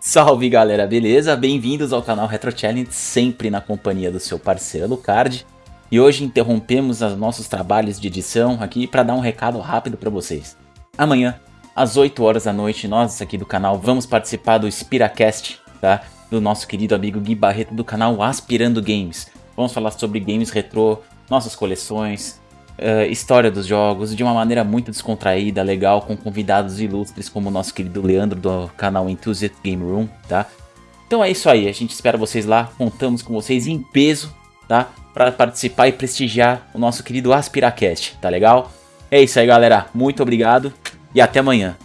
Salve galera, beleza? Bem-vindos ao canal Retro Challenge, sempre na companhia do seu parceiro Lucard. E hoje interrompemos os nossos trabalhos de edição aqui para dar um recado rápido para vocês. Amanhã, às 8 horas da noite, nós aqui do canal vamos participar do Spiracast, tá? Do nosso querido amigo Gui Barreto do canal Aspirando Games. Vamos falar sobre games retrô, nossas coleções, uh, história dos jogos de uma maneira muito descontraída, legal, com convidados ilustres como o nosso querido Leandro do canal Enthusiast Game Room, tá? Então é isso aí, a gente espera vocês lá, contamos com vocês em peso, tá? Para participar e prestigiar o nosso querido Aspiracast, tá legal? É isso aí galera, muito obrigado e até amanhã.